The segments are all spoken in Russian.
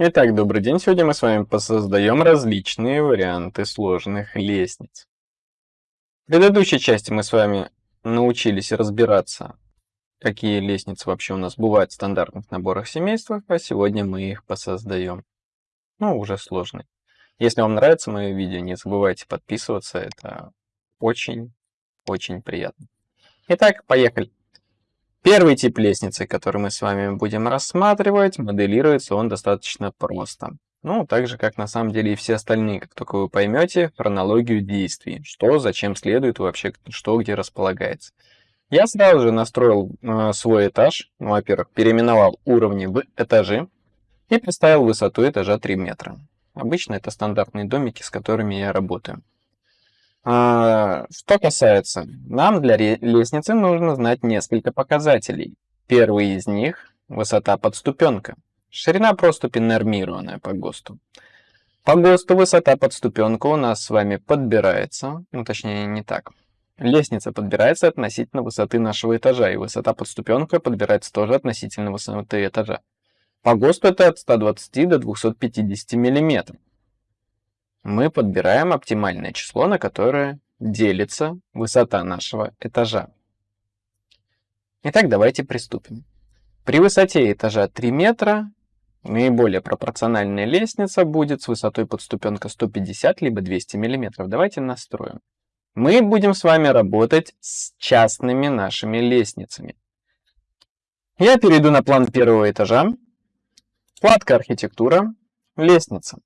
Итак, добрый день. Сегодня мы с вами посоздаем различные варианты сложных лестниц. В предыдущей части мы с вами научились разбираться, какие лестницы вообще у нас бывают в стандартных наборах семейства, а сегодня мы их посоздаем. Ну, уже сложные. Если вам нравится мое видео, не забывайте подписываться, это очень-очень приятно. Итак, поехали. Первый тип лестницы, который мы с вами будем рассматривать, моделируется он достаточно просто. Ну, так же, как на самом деле и все остальные, как только вы поймете хронологию действий, что, зачем следует, вообще что где располагается. Я сразу же настроил э, свой этаж, ну, во-первых, переименовал уровни в этажи и представил высоту этажа 3 метра. Обычно это стандартные домики, с которыми я работаю. А, что касается, нам для лестницы нужно знать несколько показателей. Первый из них – высота подступенка. Ширина проступи нормированная по ГОСТу. По ГОСТу высота подступенка у нас с вами подбирается, ну точнее не так. Лестница подбирается относительно высоты нашего этажа, и высота подступенка подбирается тоже относительно высоты этажа. По ГОСТу это от 120 до 250 миллиметров мы подбираем оптимальное число, на которое делится высота нашего этажа. Итак, давайте приступим. При высоте этажа 3 метра наиболее пропорциональная лестница будет с высотой подступенка 150 либо 200 мм. Давайте настроим. Мы будем с вами работать с частными нашими лестницами. Я перейду на план первого этажа. Вкладка «Архитектура», «Лестница».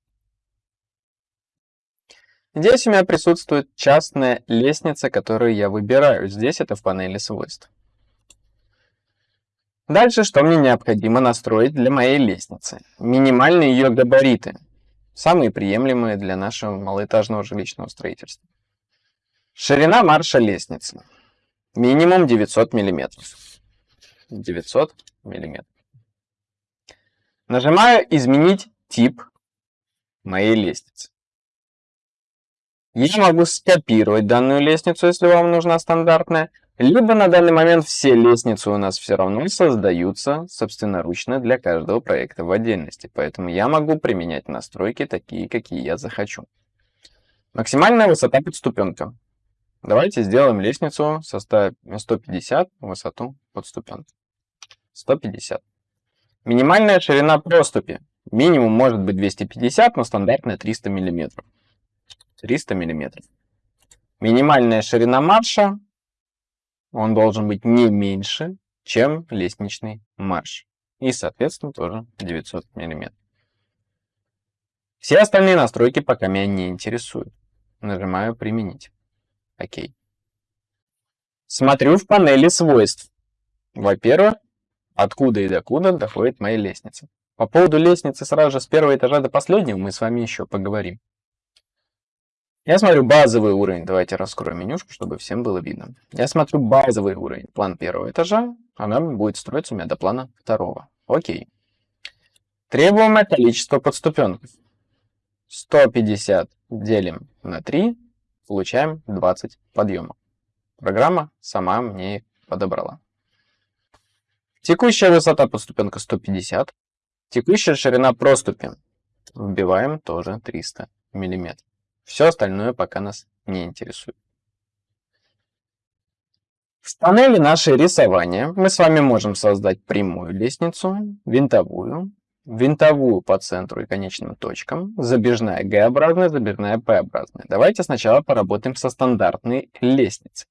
Здесь у меня присутствует частная лестница, которую я выбираю. Здесь это в панели свойств. Дальше, что мне необходимо настроить для моей лестницы? Минимальные ее габариты, самые приемлемые для нашего малоэтажного жилищного строительства. Ширина марша лестницы. Минимум 900 мм. 900 мм. Нажимаю «Изменить тип моей лестницы». Я могу скопировать данную лестницу, если вам нужна стандартная, либо на данный момент все лестницы у нас все равно создаются собственноручно для каждого проекта в отдельности, поэтому я могу применять настройки такие, какие я захочу. Максимальная высота подступенка. Давайте сделаем лестницу со 150 высоту подступенки. 150. Минимальная ширина проступи. Минимум может быть 250, но стандартная 300 миллиметров. 300 мм. Минимальная ширина марша, он должен быть не меньше, чем лестничный марш. И, соответственно, тоже 900 мм. Все остальные настройки пока меня не интересуют. Нажимаю «Применить». Окей. Смотрю в панели свойств. Во-первых, откуда и докуда доходит моя лестница. По поводу лестницы сразу же с первого этажа до последнего мы с вами еще поговорим. Я смотрю базовый уровень. Давайте раскроем менюшку, чтобы всем было видно. Я смотрю базовый уровень. План первого этажа. Она будет строиться у меня до плана второго. Окей. Требуемое количество подступенков. 150 делим на 3. Получаем 20 подъемов. Программа сама мне их подобрала. Текущая высота подступенка 150. Текущая ширина проступи. Вбиваем тоже 300 миллиметров. Все остальное пока нас не интересует. В панели «Наше рисование» мы с вами можем создать прямую лестницу, винтовую, винтовую по центру и конечным точкам, забежная Г-образная, забежная П-образная. Давайте сначала поработаем со стандартной лестницей.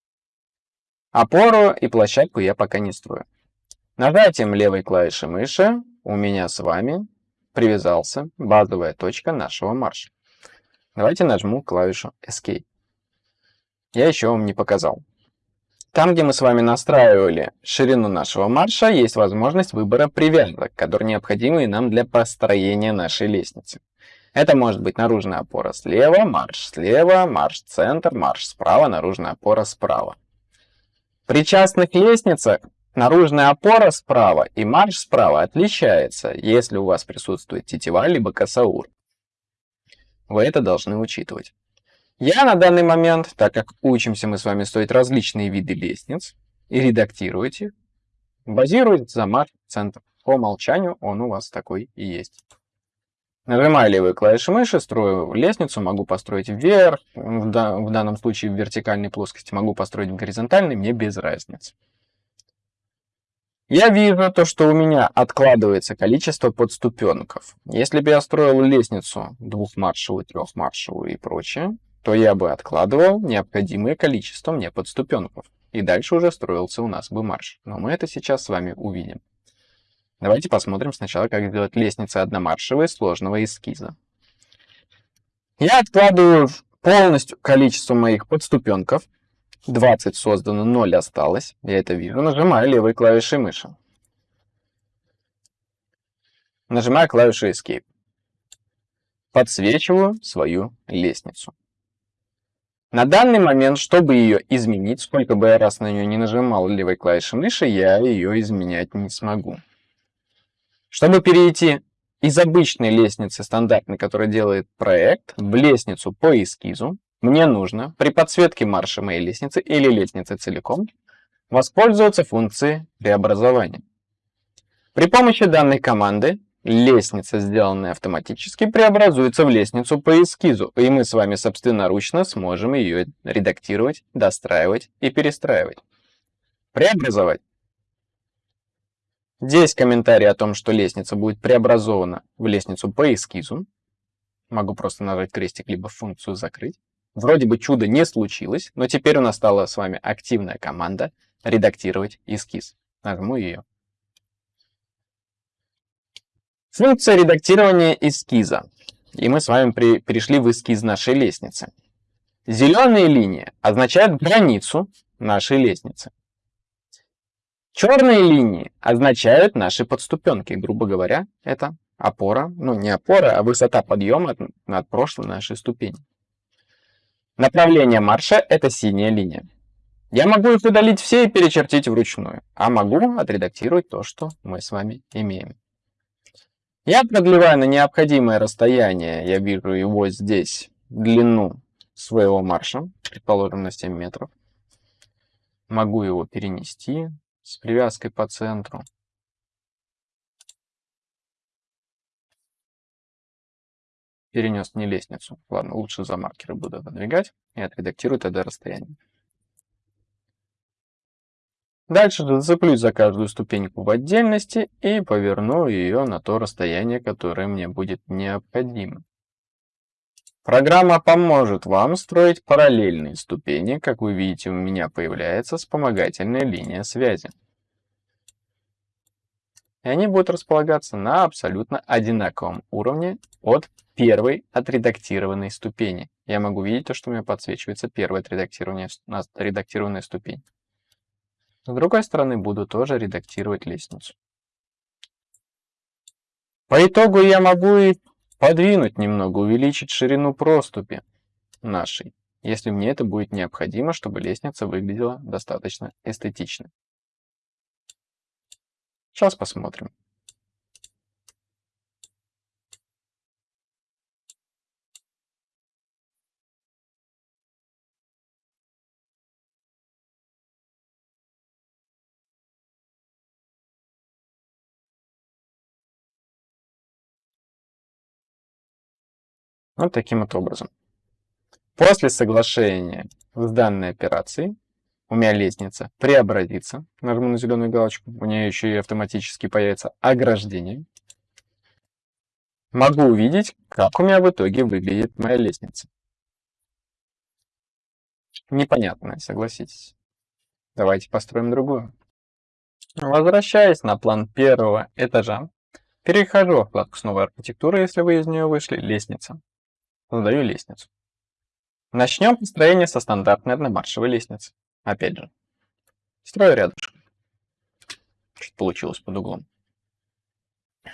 Опору и площадку я пока не строю. Нажатием левой клавиши мыши у меня с вами привязался базовая точка нашего марша. Давайте нажму клавишу Escape. Я еще вам не показал. Там, где мы с вами настраивали ширину нашего марша, есть возможность выбора привязок, которые необходимы нам для построения нашей лестницы. Это может быть наружная опора слева, марш слева, марш-центр, марш справа, наружная опора справа. При частных лестницах наружная опора справа и марш справа отличается, если у вас присутствует тетива либо косаур. Вы это должны учитывать. Я на данный момент, так как учимся мы с вами стоить различные виды лестниц и редактировать их, базируюсь за марк-центр. По умолчанию он у вас такой и есть. Нажимаю левую клавишу мыши, строю лестницу, могу построить вверх, в данном случае в вертикальной плоскости, могу построить в горизонтальной, мне без разницы. Я вижу то, что у меня откладывается количество подступенков. Если бы я строил лестницу двухмаршевую, трехмаршевую и прочее, то я бы откладывал необходимое количество мне подступенков. И дальше уже строился у нас бы марш. Но мы это сейчас с вами увидим. Давайте посмотрим сначала, как сделать лестницы одномаршевые сложного эскиза. Я откладываю полностью количество моих подступенков 20 создано, 0 осталось. Я это вижу. Нажимаю левой клавишей мыши. Нажимаю клавишу Escape. Подсвечиваю свою лестницу. На данный момент, чтобы ее изменить, сколько бы я раз на нее не нажимал левой клавишей мыши, я ее изменять не смогу. Чтобы перейти из обычной лестницы стандартной, которая делает проект, в лестницу по эскизу, мне нужно при подсветке марша моей лестницы или лестницы целиком воспользоваться функцией преобразования. При помощи данной команды лестница, сделанная автоматически, преобразуется в лестницу по эскизу, и мы с вами собственноручно сможем ее редактировать, достраивать и перестраивать. Преобразовать. Здесь комментарий о том, что лестница будет преобразована в лестницу по эскизу. Могу просто нажать крестик, либо функцию закрыть. Вроде бы чудо не случилось, но теперь у нас стала с вами активная команда «Редактировать эскиз». Нажму ее. Функция редактирования эскиза. И мы с вами при, перешли в эскиз нашей лестницы. Зеленые линии означают границу нашей лестницы. Черные линии означают наши подступенки. Грубо говоря, это опора, ну не опора, а высота подъема над от прошлой нашей ступени. Направление марша — это синяя линия. Я могу их удалить все и перечертить вручную, а могу отредактировать то, что мы с вами имеем. Я продлеваю на необходимое расстояние, я вижу его здесь, длину своего марша, предположим, на 7 метров. Могу его перенести с привязкой по центру. перенес не лестницу. Ладно, лучше за маркеры буду выдвигать и отредактирую тогда расстояние. Дальше зацеплюсь за каждую ступеньку в отдельности и поверну ее на то расстояние, которое мне будет необходимо. Программа поможет вам строить параллельные ступени. Как вы видите, у меня появляется вспомогательная линия связи. И они будут располагаться на абсолютно одинаковом уровне от первой отредактированной ступени. Я могу видеть то, что у меня подсвечивается первая отредактированная, ступень. С другой стороны, буду тоже редактировать лестницу. По итогу я могу и подвинуть немного, увеличить ширину проступи нашей, если мне это будет необходимо, чтобы лестница выглядела достаточно эстетично. Сейчас посмотрим. Вот таким вот образом. После соглашения с данной операцией у меня лестница преобразится. Нажму на зеленую галочку, у нее еще и автоматически появится ограждение. Могу увидеть, как у меня в итоге выглядит моя лестница. Непонятно, согласитесь. Давайте построим другую. Возвращаясь на план первого этажа, перехожу в вкладку новой архитектура», если вы из нее вышли, «Лестница» задаю лестницу. Начнем построение со стандартной одномаршевой лестницы. Опять же, строю рядышком. Что получилось под углом.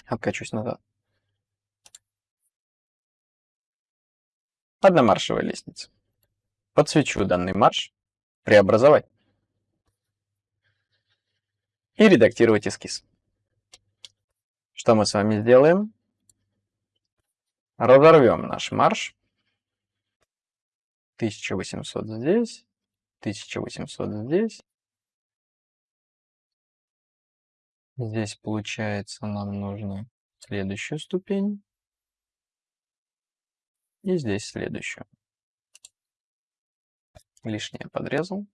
Откачусь назад. Одномаршевая лестница. Подсвечу данный марш, преобразовать и редактировать эскиз. Что мы с вами сделаем? Разорвем наш марш. 1800 здесь, 1800 здесь. Здесь, получается, нам нужно следующую ступень. И здесь следующую. Лишнее подрезал.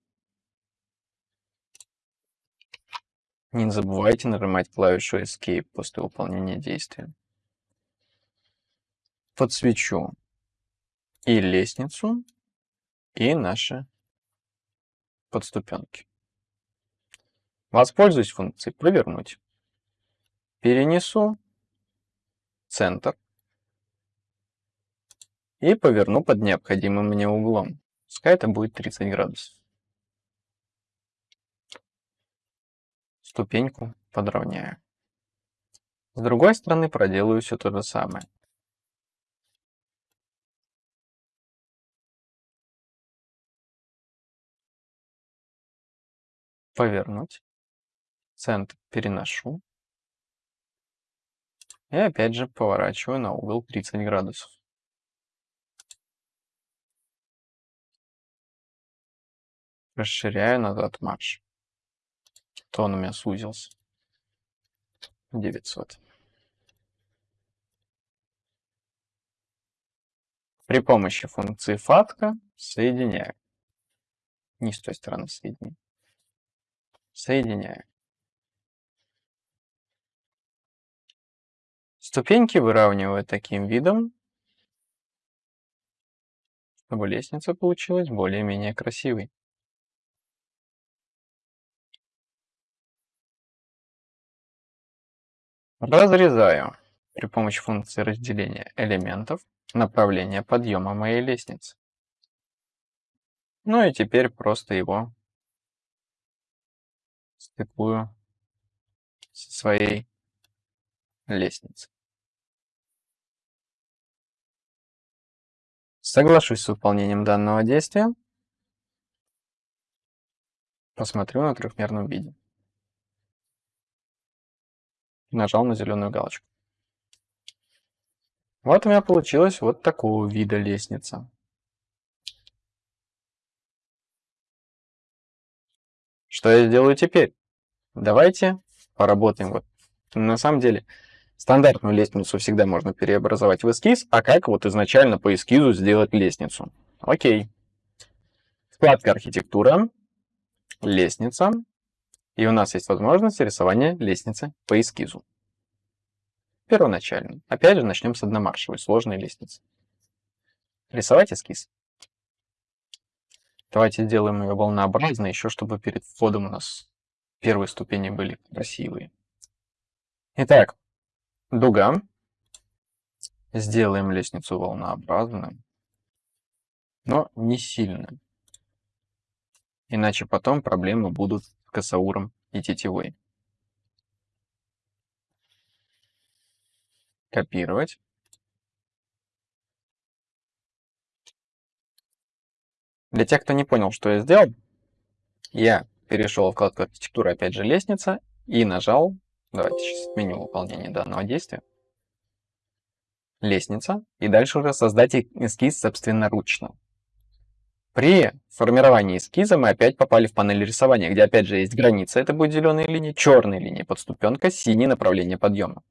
Не забывайте нажимать клавишу Escape после выполнения действия. Подсвечу и лестницу, и наши подступенки. Воспользуюсь функцией «Повернуть». Перенесу центр и поверну под необходимым мне углом. Пускай это будет 30 градусов. Ступеньку подровняю. С другой стороны проделаю все то же самое. Повернуть. Центр переношу. И опять же поворачиваю на угол 30 градусов. Расширяю назад марш. То он у меня сузился. 900. При помощи функции фатка соединяю. Не с той стороны соединю. Соединяю. Ступеньки выравниваю таким видом, чтобы лестница получилась более-менее красивой. Разрезаю при помощи функции разделения элементов направление подъема моей лестницы. Ну и теперь просто его стыкую со своей лестницей. Соглашусь с выполнением данного действия. Посмотрю на трехмерном виде нажал на зеленую галочку. Вот у меня получилась вот такого вида лестница. Что я сделаю теперь? Давайте поработаем. Вот. На самом деле, стандартную лестницу всегда можно переобразовать в эскиз, а как вот изначально по эскизу сделать лестницу? Окей. Вкладка «Архитектура», «Лестница», и у нас есть возможность рисования лестницы по эскизу. Первоначально. Опять же, начнем с одномаршевой, сложной лестницы. Рисовать эскиз. Давайте сделаем ее волнообразной, еще чтобы перед входом у нас первые ступени были красивые. Итак, дуга. Сделаем лестницу волнообразную, но не сильно. Иначе потом проблемы будут косауром и тетивой. Копировать. Для тех, кто не понял, что я сделал, я перешел в вкладку архитектура, опять же лестница, и нажал, давайте сейчас отменю выполнение данного действия, лестница, и дальше уже создать эскиз собственноручно. При формировании эскиза мы опять попали в панель рисования, где опять же есть граница, это будет зеленая линия, черная линия подступенка, синее направление подъема.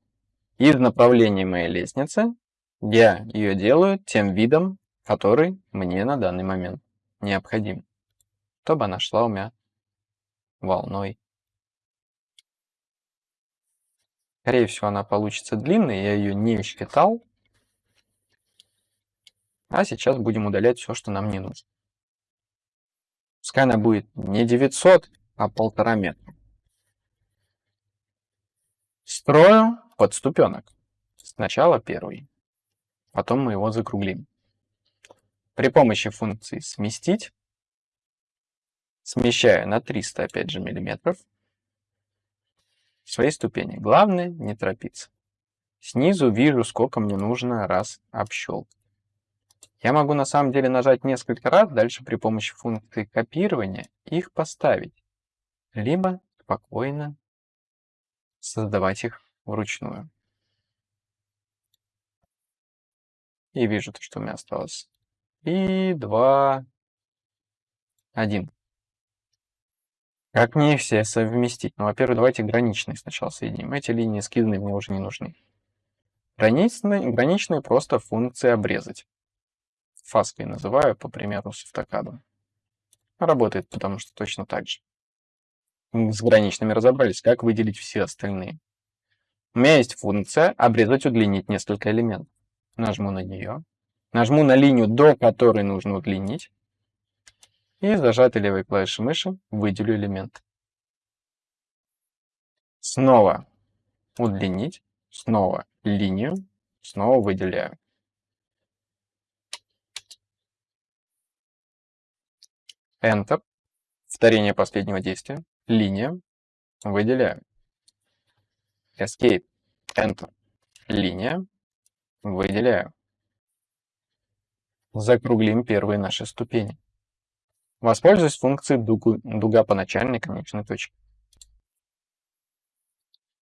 Из направления моей лестницы я ее делаю тем видом, который мне на данный момент необходим, чтобы она шла у меня волной. Скорее всего, она получится длинной, я ее не считал. А сейчас будем удалять все, что нам не нужно. Пускай она будет не 900, а полтора метра. Строю подступенок. Сначала первый, потом мы его закруглим. При помощи функции «Сместить» смещаю на 300, опять же, миллиметров свои ступени. Главное не торопиться. Снизу вижу, сколько мне нужно раз общелкать. Я могу на самом деле нажать несколько раз, дальше при помощи функции копирования их поставить, либо спокойно создавать их вручную. И вижу, то, что у меня осталось. И два, один. Как мне их все совместить? Ну, во-первых, давайте граничные сначала соединим. Эти линии эскизные мне уже не нужны. Граничные, граничные просто функции обрезать. фаской называю, по примеру с автокадом. Работает, потому что точно так же. С граничными разобрались, как выделить все остальные. У меня есть функция обрезать, удлинить несколько элементов. Нажму на нее. Нажму на линию, до которой нужно удлинить. И зажатой левой клавишей мыши выделю элемент. Снова удлинить. Снова линию. Снова выделяю. Enter. Повторение последнего действия. Линия. Выделяю. Escape. Enter. Линия. Выделяю. Закруглим первые наши ступени. Воспользуюсь функцией дугу, дуга по начальной конечной точке.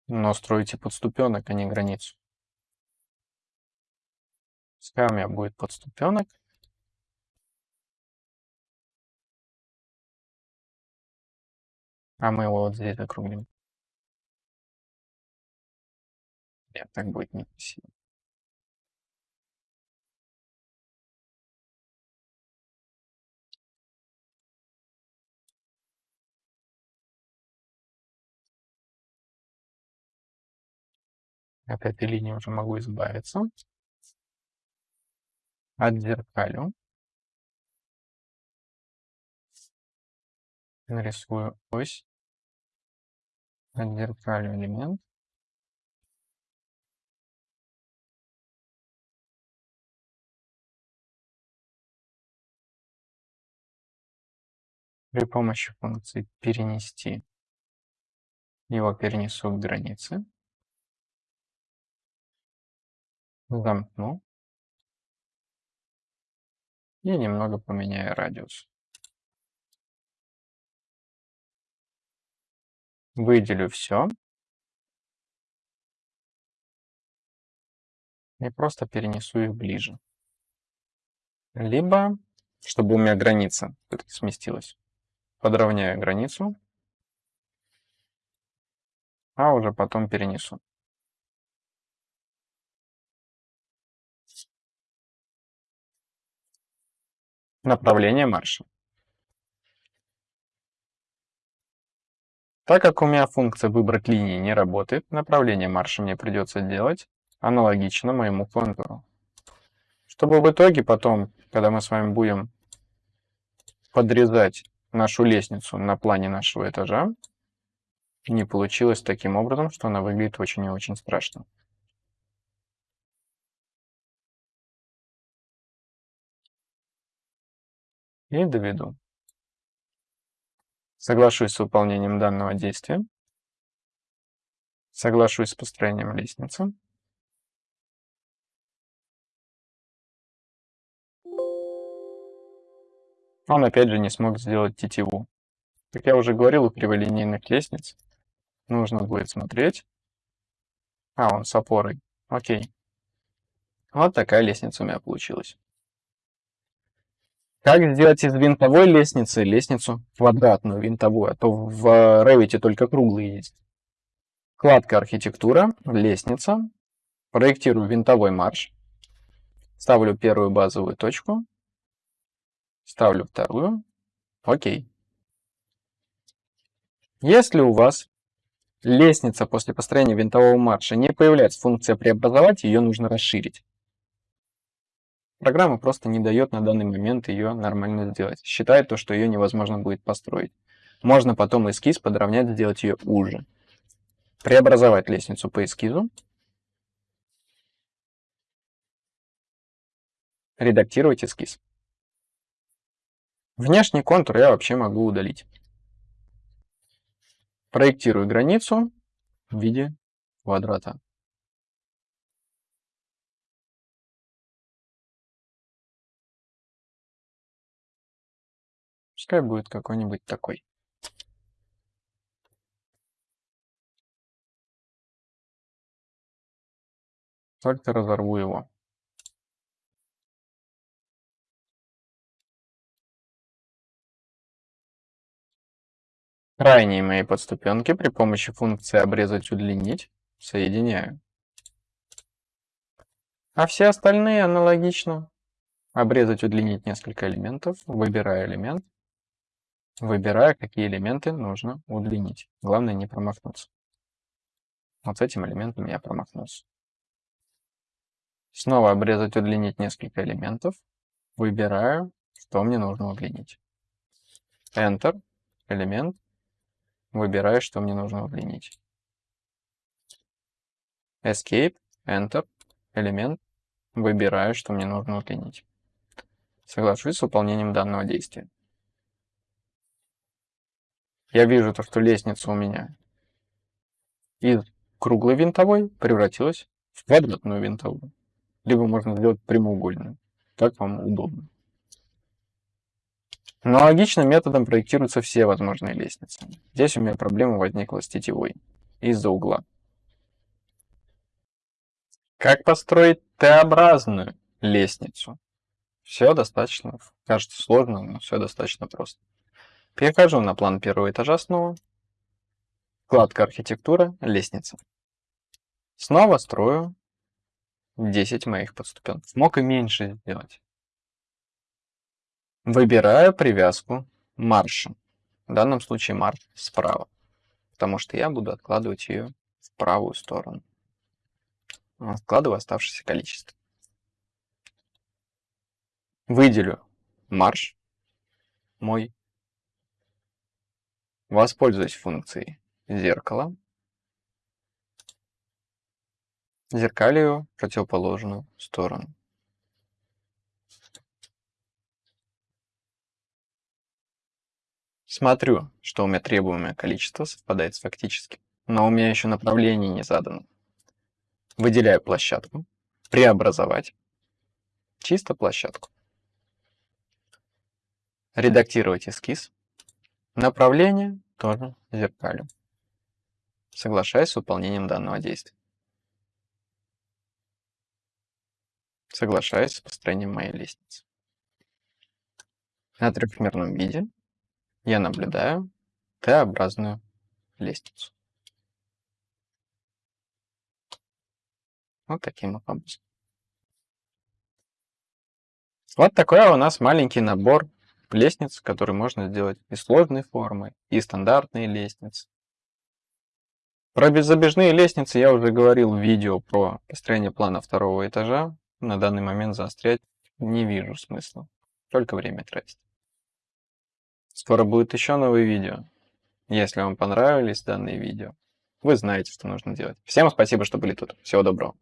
Но стройте подступенок, а не границу. Пускай у меня будет подступенок. А мы его вот здесь закруглим. Нет, так будет некрасиво. От этой линии уже могу избавиться. Отзеркалю. Нарисую ось. Отзеркалю элемент. При помощи функции перенести его перенесу к границе. Замкну. И немного поменяю радиус. Выделю все. И просто перенесу их ближе. Либо, чтобы у меня граница сместилась, подровняю границу, а уже потом перенесу. Направление марша. Так как у меня функция «Выбрать линии» не работает, направление марша мне придется делать аналогично моему контуру. Чтобы в итоге потом, когда мы с вами будем подрезать нашу лестницу на плане нашего этажа, не получилось таким образом, что она выглядит очень и очень страшно. И доведу. Соглашусь с выполнением данного действия. Соглашусь с построением лестницы. Он опять же не смог сделать тетиву. Как я уже говорил, у криволинейных лестниц нужно будет смотреть. А, он с опорой. Окей. Вот такая лестница у меня получилась. Как сделать из винтовой лестницы лестницу квадратную, винтовую, а то в Revit только круглые есть. Вкладка «Архитектура», «Лестница», проектирую винтовой марш, ставлю первую базовую точку, ставлю вторую, окей. Если у вас лестница после построения винтового марша не появляется функция преобразовать, ее нужно расширить. Программа просто не дает на данный момент ее нормально сделать. Считает то, что ее невозможно будет построить. Можно потом эскиз подровнять, сделать ее уже. Преобразовать лестницу по эскизу. Редактировать эскиз. Внешний контур я вообще могу удалить. Проектирую границу в виде квадрата. Пускай будет какой-нибудь такой. Только разорву его. Крайние мои подступенки при помощи функции обрезать удлинить соединяю. А все остальные аналогично Обрезать, удлинить несколько элементов. Выбираю элемент. Выбираю, какие элементы нужно удлинить. Главное не промахнуться. Вот с этим элементом я промахнулся. Снова обрезать, удлинить несколько элементов. Выбираю, что мне нужно удлинить. Enter, элемент. Выбираю, что мне нужно удлинить. Escape, Enter, элемент. Выбираю, что мне нужно удлинить. Соглашусь с выполнением данного действия. Я вижу то, что лестница у меня из круглой винтовой превратилась в квадратную винтовую. Либо можно сделать прямоугольную. Как вам удобно. Аналогичным методом проектируются все возможные лестницы. Здесь у меня проблема возникла с тетивой из-за угла. Как построить Т-образную лестницу? Все достаточно, кажется сложно, но все достаточно просто. Перехожу на план первого этажа снова. Вкладка архитектура, лестница. Снова строю 10 моих подступенцев. Мог и меньше сделать. Выбираю привязку марша. В данном случае марш справа. Потому что я буду откладывать ее в правую сторону. Откладываю оставшееся количество. Выделю марш мой. Воспользуюсь функцией зеркало. Зеркалию противоположную сторону. Смотрю, что у меня требуемое количество совпадает с фактическим, но у меня еще направление не задано. Выделяю площадку, преобразовать, чисто площадку. Редактировать эскиз. Направление тоже зеркалю. Соглашаюсь с выполнением данного действия. Соглашаюсь с построением моей лестницы. На трехмерном виде я наблюдаю Т-образную лестницу. Вот таким образом. Вот такой у нас маленький набор лестниц, который можно сделать и сложной формы, и стандартные лестницы. Про беззабежные лестницы я уже говорил в видео про построение плана второго этажа. На данный момент заострять не вижу смысла. Только время тратить. Скоро будет еще новые видео. Если вам понравились данные видео, вы знаете, что нужно делать. Всем спасибо, что были тут. Всего доброго.